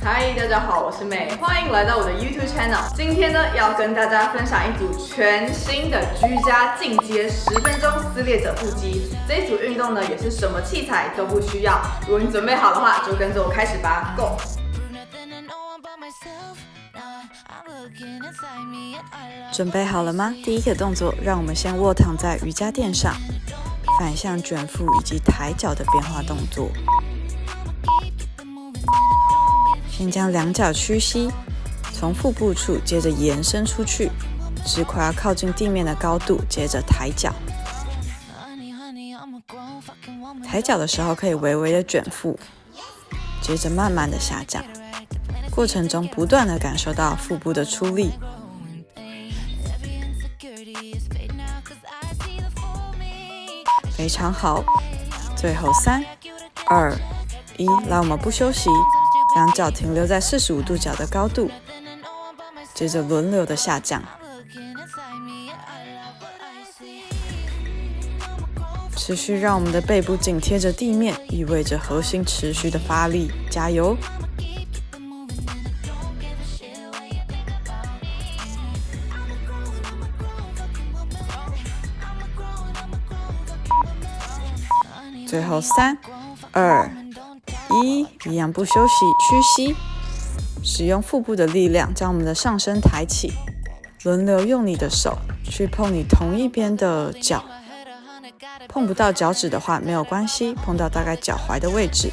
嗨，大家好，我是美，欢迎来到我的 YouTube channel。今天呢，要跟大家分享一组全新的居家进阶十分钟撕裂者腹肌。这一组运动呢，也是什么器材都不需要。如果你准备好的话，就跟着我开始吧，Go！准备好了吗？第一个动作，让我们先卧躺在瑜伽垫上，反向卷腹以及抬脚的变化动作。先将两脚屈膝，从腹部处接着延伸出去，直快要靠近地面的高度，接着抬脚。抬脚的时候可以微微的卷腹，接着慢慢的下降。过程中不断的感受到腹部的出力，非常好。最后三、二、一，来，我们不休息，两脚停留在四十五度角的高度，接着轮流的下降。持续让我们的背部紧贴着地面，意味着核心持续的发力，加油！最后三、二、一，一样不休息，屈膝，使用腹部的力量将我们的上身抬起，轮流用你的手去碰你同一边的脚，碰不到脚趾的话没有关系，碰到大概脚踝的位置。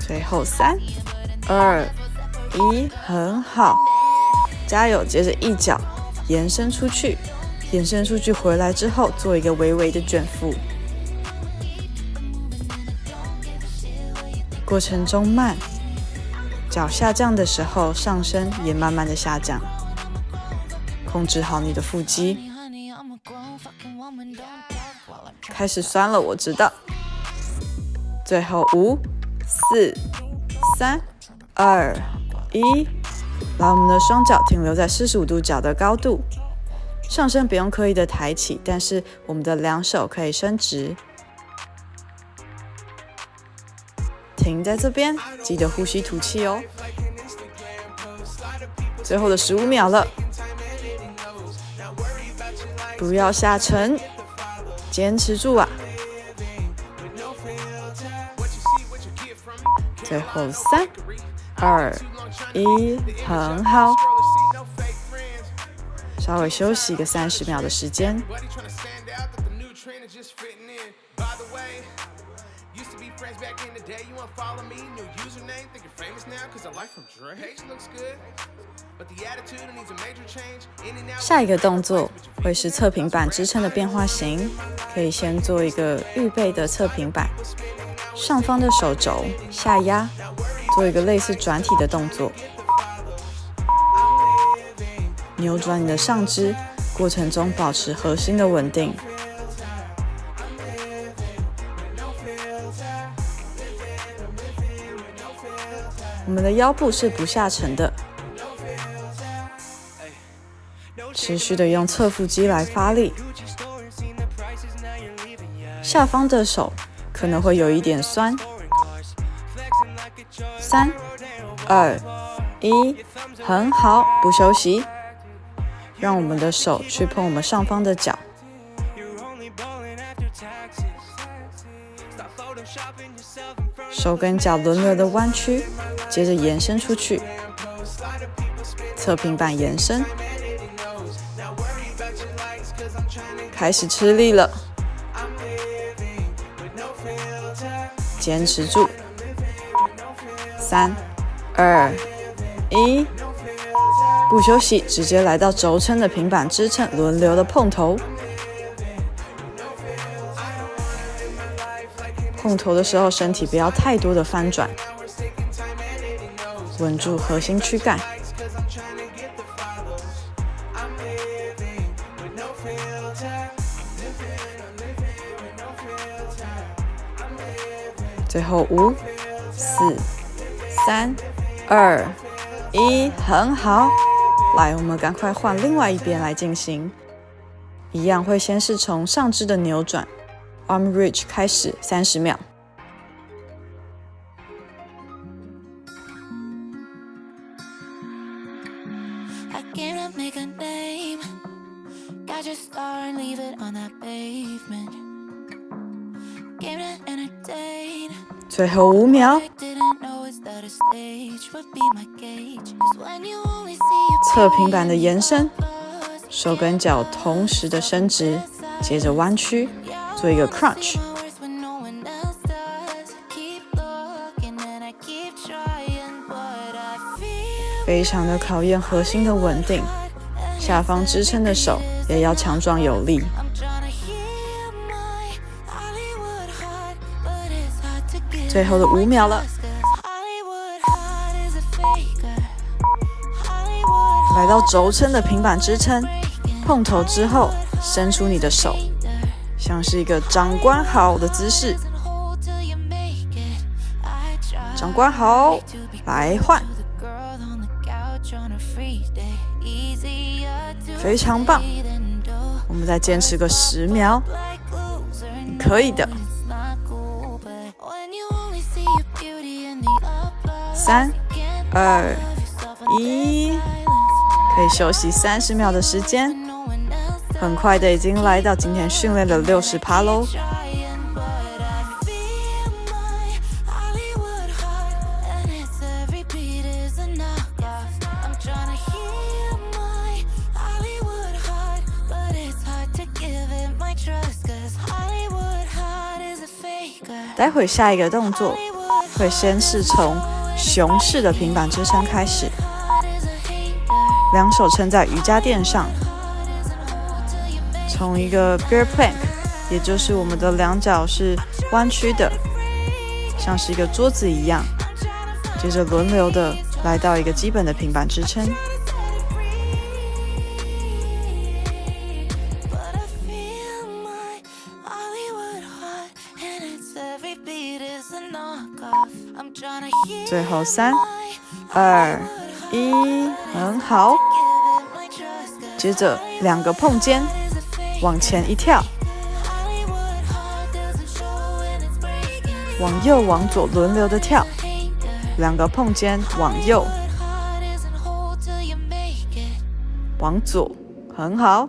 最后三、二、咦，很好，加油！接着一脚延伸出去，延伸出去回来之后，做一个微微的卷腹。过程中慢，脚下降的时候，上身也慢慢的下降，控制好你的腹肌。开始酸了，我知道。最后五。四、三、二、一，把我们的双脚停留在四十五度角的高度，上身不用刻意的抬起，但是我们的两手可以伸直。停在这边，记得呼吸吐气哦。最后的十五秒了，不要下沉，坚持住啊！最后三、二、一，很好。稍微休息一个三十秒的时间。下一个动作会是侧平板支撑的变化型，可以先做一个预备的侧平板。上方的手肘下压，做一个类似转体的动作，扭转你的上肢，过程中保持核心的稳定。我们的腰部是不下沉的，持续的用侧腹肌来发力，下方的手。可能会有一点酸。三、二、一，很好，不休息。让我们的手去碰我们上方的脚，手跟脚轮流的弯曲，接着延伸出去，侧平板延伸，开始吃力了。坚持住，三、二、一，不休息，直接来到轴撑的平板支撑，轮流的碰头。碰头的时候，身体不要太多的翻转，稳住核心躯干。最后五、四、三、二、一，很好。来，我们赶快换另外一边来进行。一样会先是从上肢的扭转，arm reach 开始，三十秒。最后五秒。侧平板的延伸，手跟脚同时的伸直，接着弯曲，做一个 crunch。非常的考验核心的稳定，下方支撑的手也要强壮有力。最后的五秒了。来到轴撑的平板支撑，碰头之后，伸出你的手，像是一个长官好的姿势。长官好，来换，非常棒。我们再坚持个十秒，可以的。三、二、一。可以休息三十秒的时间，很快的已经来到今天训练的六十趴喽。待会下一个动作会先是从熊式的平板支撑开始。两手撑在瑜伽垫上，从一个 bear plank，也就是我们的两脚是弯曲的，像是一个桌子一样。接着轮流的来到一个基本的平板支撑。最后三二。一很好，接着两个碰肩，往前一跳，往右往左轮流的跳，两个碰肩往右，往左，很好。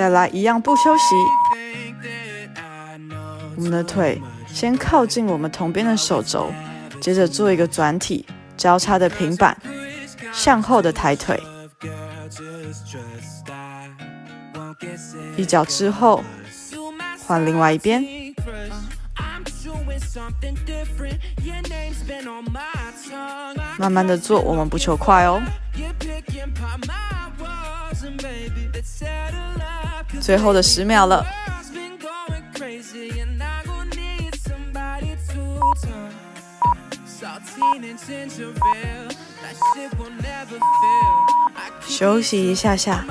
再来一样不休息，我们的腿先靠近我们同边的手肘，接着做一个转体交叉的平板，向后的抬腿，一脚之后换另外一边，慢慢的做，我们不求快哦。最后的十秒了，休息一下下。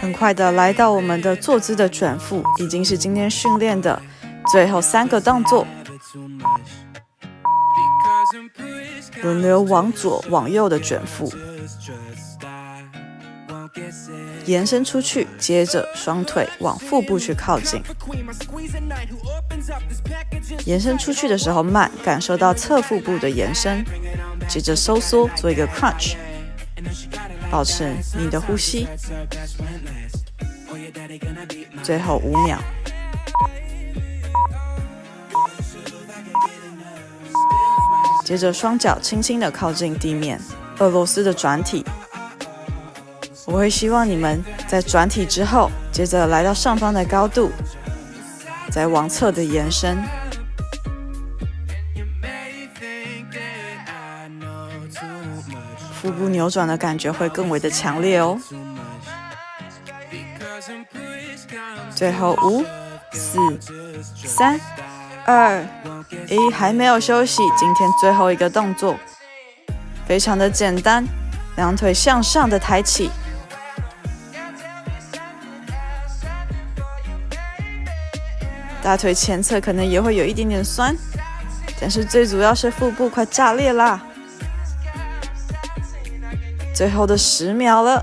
很快的来到我们的坐姿的转腹，已经是今天训练的最后三个动作。轮流往左、往右的卷腹，延伸出去，接着双腿往腹部去靠近。延伸出去的时候慢，感受到侧腹部的延伸，接着收缩，做一个 crunch，保持你的呼吸。最后五秒。接着双脚轻轻的靠近地面，俄罗斯的转体。我会希望你们在转体之后，接着来到上方的高度，再往侧的延伸，腹部扭转的感觉会更为的强烈哦。最后五、四、三、二、一，还没有休息。今天最后一个动作，非常的简单，两腿向上的抬起，大腿前侧可能也会有一点点酸，但是最主要是腹部快炸裂啦。最后的十秒了，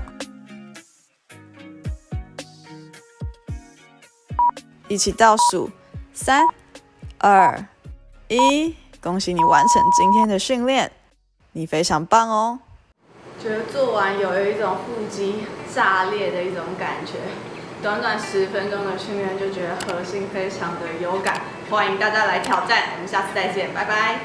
一起倒数，三、二、一，恭喜你完成今天的训练，你非常棒哦！觉得做完有一种腹肌炸裂的一种感觉，短短十分钟的训练就觉得核心非常的有感，欢迎大家来挑战，我们下次再见，拜拜。